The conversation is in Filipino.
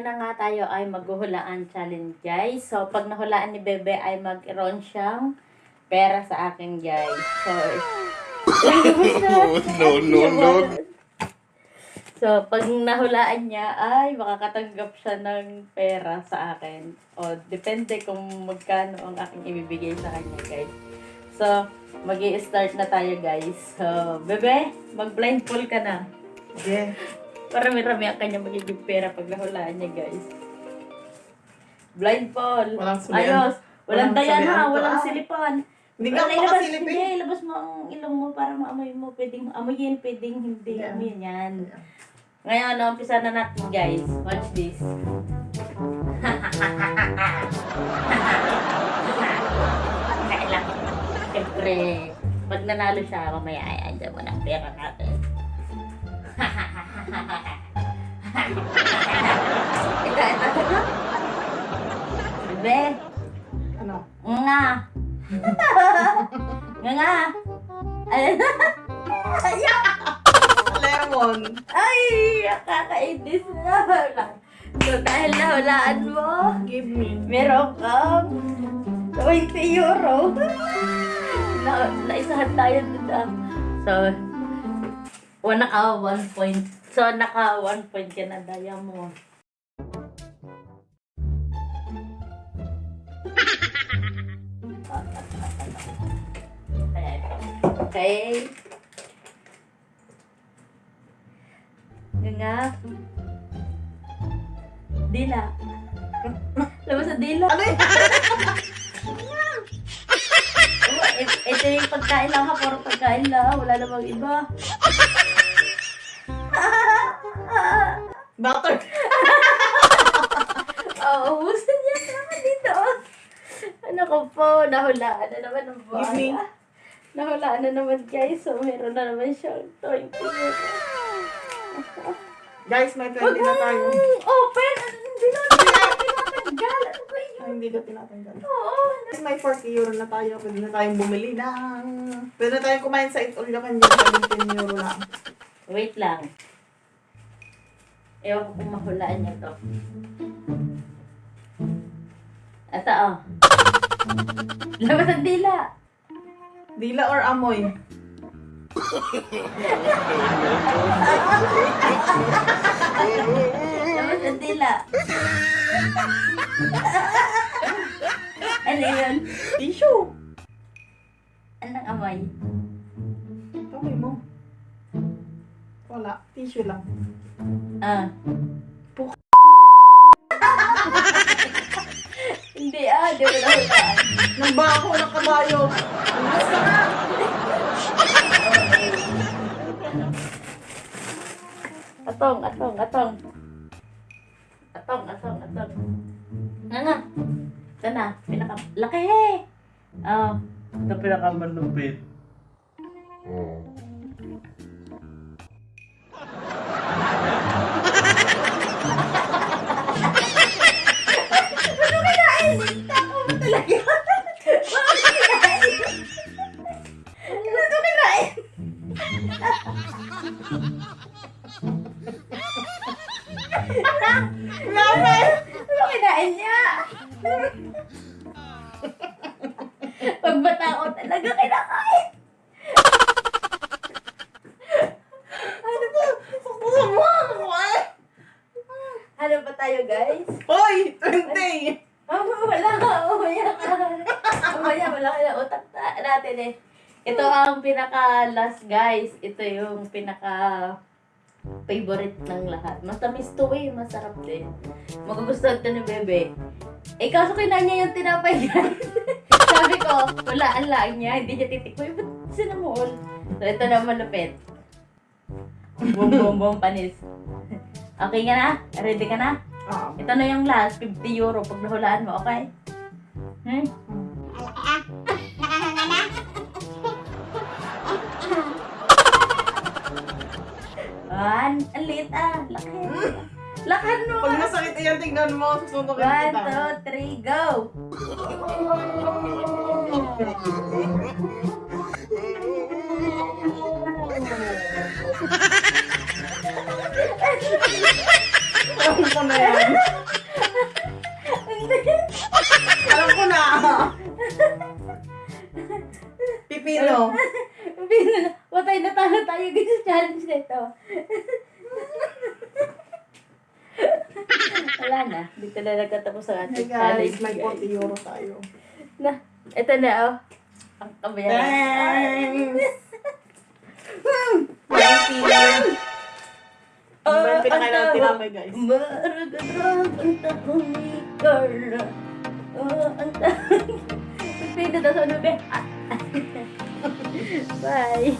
ngayon na nga tayo ay maghuhulaan challenge guys. So pag nahulaan ni Bebe ay mag-iron siyang pera sa akin guys. So, no, no, no. So, pag nahulaan niya, ay makakatanggap siya ng pera sa akin. O, depende kung magkano ang aking ibibigay sa kanya, guys. So, mag start na tayo, guys. So, bebe, mag-blindfold ka na. Yeah. Marami-rami ang kanya magiging pera pag nahulaan niya, guys. Blindfold. Walang sulian. Ayos. Walang Walang dayan ha, walang ah. silipan. Hindi ka Wala, ilabas, makasilip hindi, ilabas mo ang ilong mo para maamoy mo. Pwedeng amoyin, pwedeng hindi Yeah. amoyin yan. Ngayon, no, umpisa na natin guys. Watch this. Siyempre, pag nanalo siya, mamaya ay andyan mo ang pera natin. Ito, ito, ito. Bebe, Ano? nga. nga Lemon. ay, kakainis na. So, dahil nahulaan mo, Give me. meron kang 20 euro. na, naisahan tayo ah. So, o naka 1 point. So, naka 1 point ka na daya mo. Okay. Nga nga. Dila. Labas sa dila. Ano yun? It- ito yung pagkain lang ha, puro pagkain lang. Wala namang iba. Butter. Oo, gusto niya naman dito. Ano ko po, nahulaan na naman ng Give me. buhay. Nahulaan na naman guys, so meron na naman siyang 20 Guys, may 20 Huwag na tayo. open! Hindi na tinatanggal. Ano ba yun? Ay, hindi ko tinatanggal. Oo. Guys, may 40 euro na tayo. Pwede na tayong bumili ng... Pwede na tayong kumain sa Itulacan yun. 17 euro lang. Wait lang. Ewan ko kung mahulaan niya to. Ito oh. Labas ang dila. Dila or amoy? Labas ang dila. ano yun? Tissue. Anong amoy? Amoy mo. Wala. Tissue lang. Ah. Puk- Hindi ah, di mo nahulaan. Nagbaho ng kabayo. Umas ka. Atong, atong, atong. Atong, atong, atong. Nga nga. Ito na, pinaka... Laki! Oh. Ito pinakamalupit. Talaga. Pagbata ko talaga kinakain. Ano ba? Ano ba tayo guys? Hoy! 20! Oh, wala ka. Umaya ka. Umaya, wala ka na utak ta- natin eh. Ito ang pinaka last guys. Ito yung pinaka favorite ng lahat. Matamis to eh. Masarap din. Magugustuhan to ni Bebe. Eh, kaso kinain niya yung tinapay guys. Sabi ko, wala ang laang niya. Hindi niya titikman. Ba't sinamol? So, ito na malupit. Boom, boom, boom, panis. Okay ka na? Ready ka na? Ah. Ito na yung last, 50 euro pag nahulaan mo, okay? Hmm? One, ang liit ah, laki. Lakad mo Pag ka. masakit yan, tignan mo. Susuntokin kita. One, two, three, go! Alam ko na yan. Alam ko na. Pipino. Pipino. Patay na talo tayo. Ganyan challenge na ito. Wala na. Dito na nagtatapos ang Hey ating guys, challenge. may guys. 40 euro tayo. Na, ito na oh. Ang kabayaran. Thanks! Thank you. Ano ba yung pinakain natin tinapay, guys? Maragarag ang takong ni Carla. Oh, ang takong. Pipino daw sa nube. Ah. Bye.